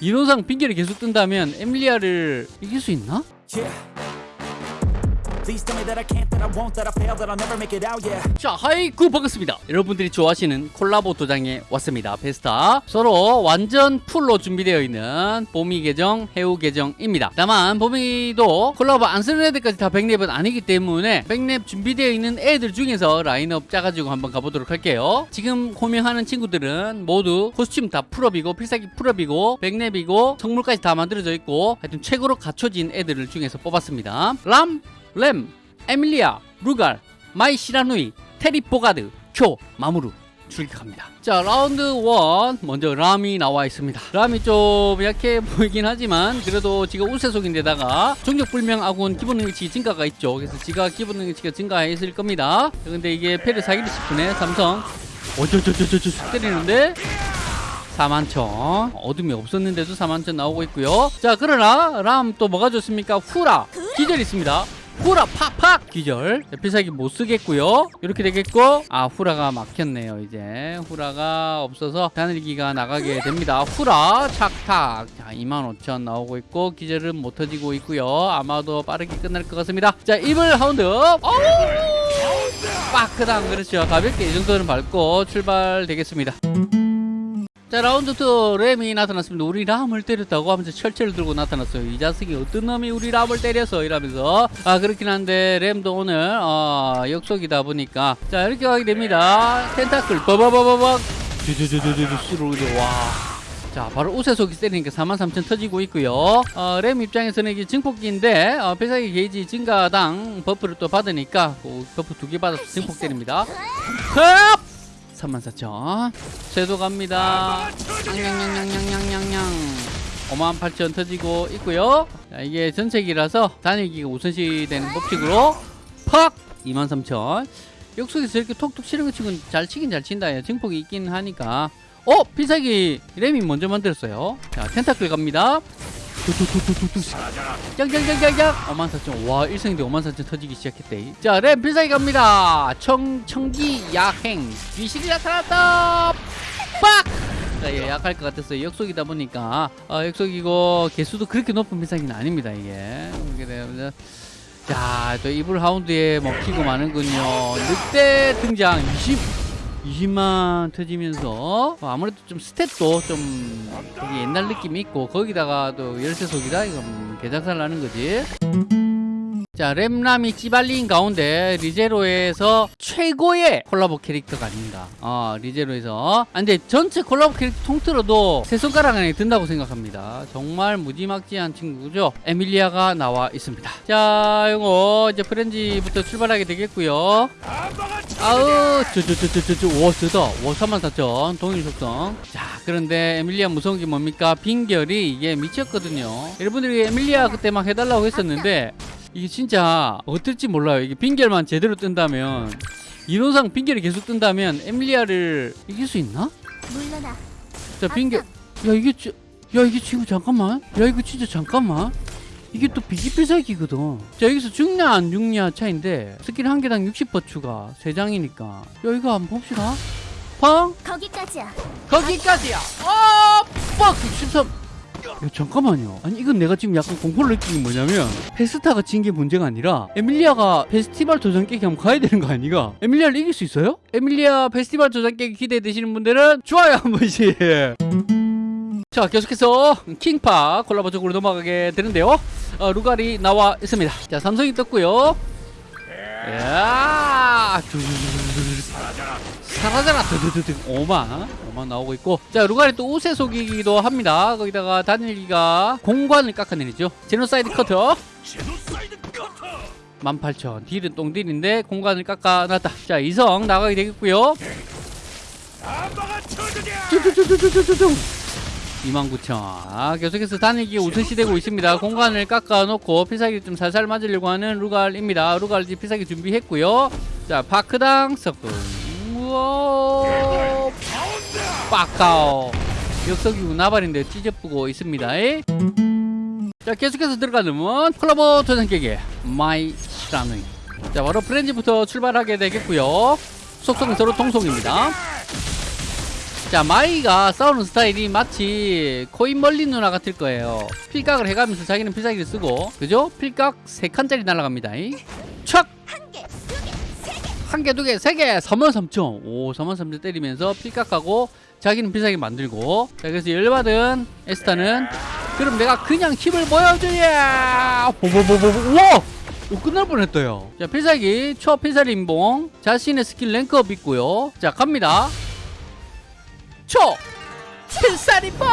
이론상 빙결이 계속 뜬다면 에밀리아를 이길 수 있나? Yeah. 자 하이쿠 반갑습니다. 여러분들이 좋아하시는 콜라보 도장에 왔습니다. 베스타. 서로 완전 풀로 준비되어 있는 봄이 계정 해우 계정입니다. 다만 봄이도 콜라보 안 쓰는 애들까지 다 백렙은 아니기 때문에 백렙 준비되어 있는 애들 중에서 라인업 짜가지고 한번 가보도록 할게요. 지금 호명하는 친구들은 모두 코스튬 다 풀업이고 필살기 풀업이고 백랩이고 성물까지 다 만들어져 있고 하여튼 최고로 갖춰진 애들을 중에서 뽑았습니다. 람 램, 에밀리아, 루갈, 마이 시라누이, 테리 포가드, 쿄, 마무르 출격합니다. 자 라운드 1 먼저 람이 나와 있습니다. 람이 좀 약해 보이긴 하지만 그래도 지가 우세속인데다가 종족불명 아군 기본 능력치 증가가 있죠. 그래서 지가 기본 능력치가 증가했을 겁니다. 근데 이게 페르 사기리 스푼에 삼성 어쩌저저저저 때리는데 4만천 어둠이 없었는데도 4만천 나오고 있고요 자 그러나 람 또 뭐가 좋습니까 후라 기절 있습니다 후라 팍팍 기절. 자, 필살기 못 쓰겠고요. 이렇게 되겠고. 아 후라가 막혔네요 이제. 후라가 없어서 다늘기가 나가게 됩니다. 후라 착탁. 자 25,000 나오고 있고 기절은 못 터지고 있고요. 아마도 빠르게 끝날 것 같습니다. 자 이블 하운드! 빠크당 그렇죠. 가볍게 이 정도는 밟고 출발되겠습니다 자 라운드 2 램이 나타났습니다. 우리 람을 때렸다고 하면서 철철 들고 나타났어요. 이 자식이 어떤 놈이 우리 람을 때렸어 이러면서. 아 그렇긴 한데 램도 오늘 어, 역속이다 보니까. 자 이렇게 가게 됩니다. 텐타클 버버버버벅. 주주주주주주 수로 와. 자 바로 우세속이 때리니까 43,000 터지고 있고요. 어, 람 입장에서는 이게 증폭기인데 어, 필살기 게이지 증가당 버프를 또 받으니까 그 버프 두 개 받아서 증폭 때립니다. 흡! 34,000 쇄도 갑니다. 냥냥냥냥냥냥냥. 58,000 터지고 있고요. 자, 이게 전체기라서 단일기가 우선시 되는 법칙으로 팍! 23,000 역속에서 이렇게 톡톡 치는 거 치고는 잘 치긴 잘 친다. 예, 증폭이 있긴 하니까. 어? 필살기 램이 먼저 만들었어요. 자 텐타클 갑니다 뚝뚝뚝뚝뚝 짱짱짱짱짱 54,000와 1승인데 54,000 터지기 시작했대. 자 램 필살기 갑니다. 청, 청기 야행. 귀신이 나타났다. 빡! 자, 예, 약할 것 같았어요. 역속이다 보니까. 어, 역속이고 개수도 그렇게 높은 필살기는 아닙니다. 이게. 이렇게 되면 자, 또 이불 하운드에 먹히고 마는군요. 늑대 등장. 20 20만 터지면서 어, 아무래도 좀 스탯도 좀 옛날 느낌이 있고 거기다가 또 열세속이다 이건 개작살 나는 거지 자 램람이 찌발린 가운데 리제로에서 최고의 콜라보 캐릭터가 아닌가 어 리제로에서. 아, 근데 전체 콜라보 캐릭터 통틀어도 세 손가락 안에 든다고 생각합니다. 정말 무지막지한 친구죠. 에밀리아가 나와 있습니다. 자 이거 이제 프렌지부터 출발하게 되겠고요. 아우 저저저저저저 와 세다. 와 34,000 동일 속성. 자 그런데 에밀리아 무서운 게 뭡니까? 빈결이 이게 미쳤거든요. 여러분들이 에밀리아 그때 막 해달라고 했었는데 이게 진짜 어떨지 몰라요 이게 빈결만 제대로 뜬다면 이론상 빈결이 계속 뜬다면 에밀리아를 이길 수 있나? 물러나. 자 빈결 야 이게 지- 야 이게 지금 잠깐만 야 이거 진짜 잠깐만 이게 또 비기필살기거든 자 여기서 죽냐 안 죽냐 차인데 스킬 한 개당 60% 추가 3장이니까 야 이거 한번 봅시다 팡 거기까지야. 거기까지야 어! 빡 63. 야, 잠깐만요. 아니 이건 내가 지금 약간 공포를 느끼는 게 뭐냐면 페스타가 진 게 문제가 아니라 에밀리아가 페스티벌 도장 깨기 한번 가야 되는 거 아니가? 에밀리아를 이길 수 있어요? 에밀리아 페스티벌 도장 깨기 기대되시는 분들은 좋아요 한 번씩. 자 계속해서 킹파 콜라보 쪽으로 넘어가게 되는데요. 어, 루갈이 나와 있습니다. 자 삼성이 떴고요. 야 사라져라. 드드드드 5만 5만 나오고 있고. 자 루갈이 또 우세속이기도 합니다. 거기다가 단일기가 공관을 깎아내리죠. 제노사이드 커터. 18,000 딜은 똥딜인데 공관을 깎아놨다. 자 이성 나가게 되겠고요. 쭈쭈쭈쭈쭈쭈쭈. 29,000 아, 계속해서 단일기 우선시 되고 있습니다. 공관을 깎아놓고 필살기 좀 살살 맞으려고 하는 루갈입니다. 루갈 이제 필살기 준비했고요. 자 파크당 우 와 빠까오. 역석이 우나발인데 찢어쁘고 있습니다. 에? 자 계속해서 들어가면 콜라보 도전 깨기 마이 시라누이. 자 바로 프렌즈부터 출발하게 되겠고요. 속성은 서로 통속입니다. 자 마이가 싸우는 스타일이 마치 코인 멀린 누나 같을 거예요. 필각을 해가면서 자기는 필살기를 쓰고 그죠? 필각 3칸짜리 날아갑니다. 촥! 한 개, 두 개, 세 개, 43,000. 오, 43,000 때리면서 필각하고 자기는 필살기 만들고. 자, 그래서 열받은 에스타는 그럼 내가 그냥 힘을 보여주야! 보보보보, 우와! 오, 끝날 뻔했어요. 자, 필살기, 초 필살기 인봉. 자신의 스킬 rank up 있고요. 자, 갑니다. 초! 필살기 뽕!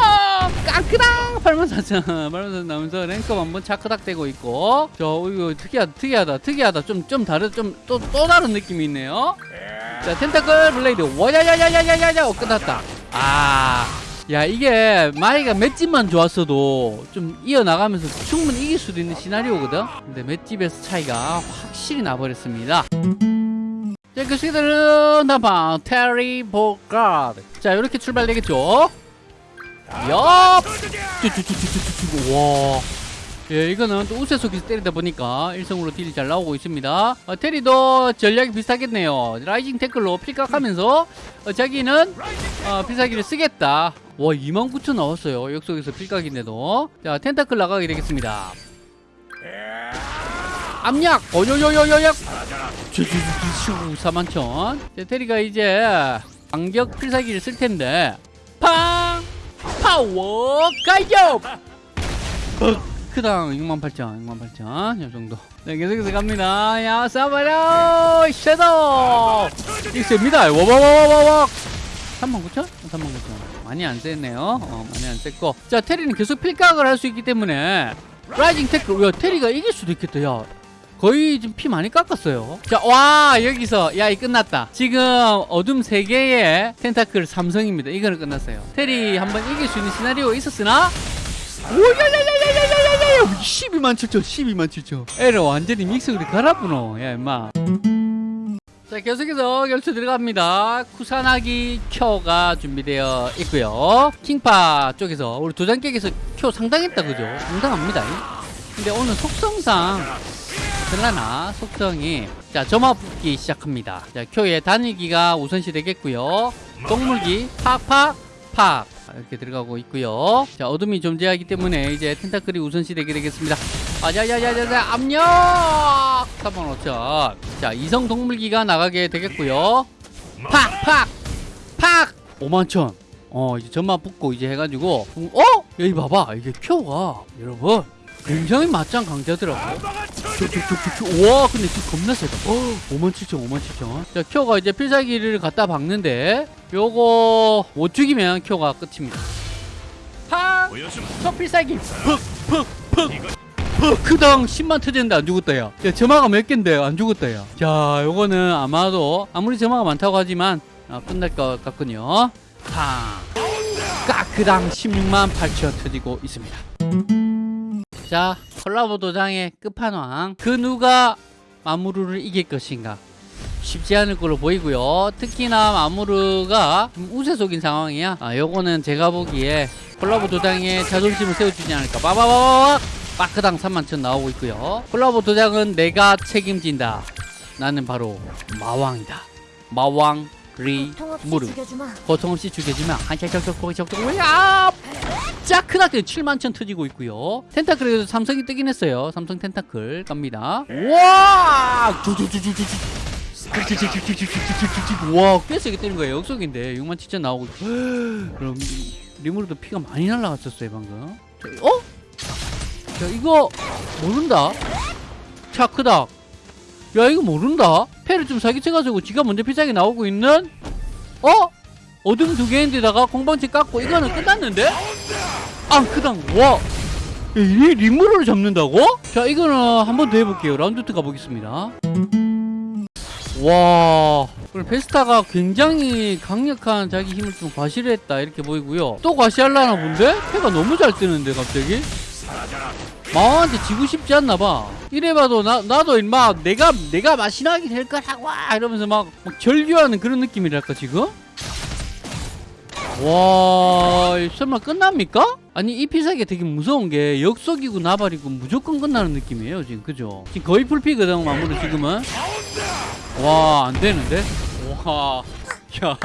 깡크당! 84,000. 84,000 나오면서 rank up 한번 차크닥 되고 있고. 저, 이거 특이하다, 특이하다, 특이하다. 좀, 좀 다른, 좀, 또, 또 다른 느낌이 있네요. 자, 텐타클 블레이드. 와야야야야야야야! 어, 끝났다. 아. 야, 이게, 마이가 맷집만 좋았어도 좀 이어나가면서 충분히 이길 수도 있는 시나리오거든? 근데 맷집에서 차이가 확실히 나버렸습니다. 자, 그 시들은 다방 테리 보가드. 자, 이렇게 출발되겠죠? 엽! 쭈쭈쭈쭈쭈쭈. 와. 예, 이거는 또 우세속에서 때리다 보니까 일성으로 딜이 잘 나오고 있습니다. 어, 테리도 전략이 비슷하겠네요. 라이징 태클로 필각하면서 어, 자기는 어, 필살기를 쓰겠다. 와, 29,000 나왔어요. 역속에서 필각인데도. 자, 텐타클 나가게 되겠습니다. 압력! 쭈쭈쭈쭈 41,000. 테리가 이제 반격 필살기를 쓸 텐데 팡! 파워 가요! 크당 68,000 68,000이 정도. 네 계속해서 갑니다. 야 싸버려 섀도우 셉니다. 와와와와와. 39,000? 39,000 많이 안 셌네요. 어 많이 안 셌고. 자 테리는 계속 필각을 할 수 있기 때문에. 라이징 태클 야 테리가 이길 수도 있겠다 야 거의 지금 피 많이 깎았어요 자와 여기서 야이 끝났다 지금 어둠 세개의 텐타클 삼성입니다 이거는 끝났어요 테리 한번 이길 수 있는 시나리오 있었으나 오야야야야야야야야 12만 7천 12만 7천 애를 완전히 믹서기로 갈아부노 야 임마 자 계속해서 결투 들어갑니다 쿠사나기 큐가 준비되어 있고요 킹파 쪽에서 우리 도장객에서 큐 상당했다 그죠 상당합니다 근데 오늘 속성상 들라나 속성이. 자 점화 붙기 시작합니다. 자 큐의 단일기가 우선시 되겠고요. 동물기 팍팍 팍. 이렇게 들어가고 있고요. 자 어둠이 존재하기 때문에 이제 텐타클이 우선시 되게 되겠습니다. 아자자자자자 압력! 35,000 자 이성 동물기가 나가게 되겠고요. 팍팍! 팍! 51,000어 이제 점화 붙고 이제 해가지고. 어? 여기 봐봐. 이게 큐가. 여러분 굉장히 맞짱 강자더라고. 와 근데 지금 겁나 세다. 어, 57,000 57,000 자 큐가 이제 필살기를 갖다 박는데 요거 못 죽이면 큐가 끝입니다. 팍! 저 필살기. 푹푹푹 크당 10만 터졌는데 안 죽었다 야. 야 점화가 몇 갠데 안 죽었다 야. 자 요거는 아마도 아무리 점화가 많다고 하지만 아, 끝날 것 같군요. 팡! 까크당 16만 8천 터지고 있습니다 자 콜라보 도장의 끝판왕. 그 누가 마무르를 이길 것인가? 쉽지 않을 걸로 보이고요. 특히나 마무르가 좀 우세 속인 상황이야. 아 요거는 제가 보기에 콜라보 도장에 자존심을 세워주지 않을까. 빠바바바박 빠크당 3만천 나오고 있고요. 콜라보 도장은 내가 책임진다. 나는 바로 마왕이다. 마왕 리 무르 고통 없이 죽여주면 한짝짝짝 고기 적적 왜야 짜크나게 7만 천 터지고 있고요. 텐타클에도 삼성이 뜨긴 했어요. 삼성 텐타클 갑니다. 와! 와 꽤 세게 때린 거예요. 역속인데 6만 7천 나오고. 그럼 리무르도 피가 많이 날라갔었어요 방금. 자, 어? 자 이거 모른다. 차 크다. 야 이거 모른다. 패를 좀 사기쳐가지고 지가 먼저 필살기 나오고 있는? 어? 어둠 두 개인데다가 공방치 깎고 이거는 끝났는데? 아 크당 와 이 리무를 잡는다고? 자 이거는 한 번 더 해볼게요 라운드 2 가보겠습니다 와 그럼 베스타가 굉장히 강력한 자기 힘을 좀 과시했다 이렇게 보이고요 또 과시하려나 본데? 패가 너무 잘 뜨는데 갑자기 마왕한테 지고 싶지 않나 봐. 이래봐도 나 나도 임마 내가 내가 마시나게 될 거라고 이러면서 막, 막 절규하는 그런 느낌이랄까 지금? 와 설마 끝납니까? 아니 이 피사기가 되게 무서운 게 역속이고 나발이고 무조건 끝나는 느낌이에요 지금 그죠? 지금 거의 풀피거든 마무리 지금은 와 안되는데? 와 야.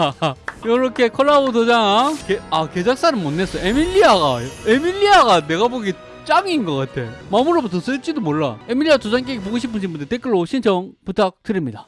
요렇게 콜라보 도장 개, 아 개작사는 못 냈어 에밀리아가 에밀리아가 내가 보기 짱인 것 같아 마무로부터 쓸지도 몰라 에밀리아 도장 깨기 보고 싶으신 분들 댓글로 신청 부탁드립니다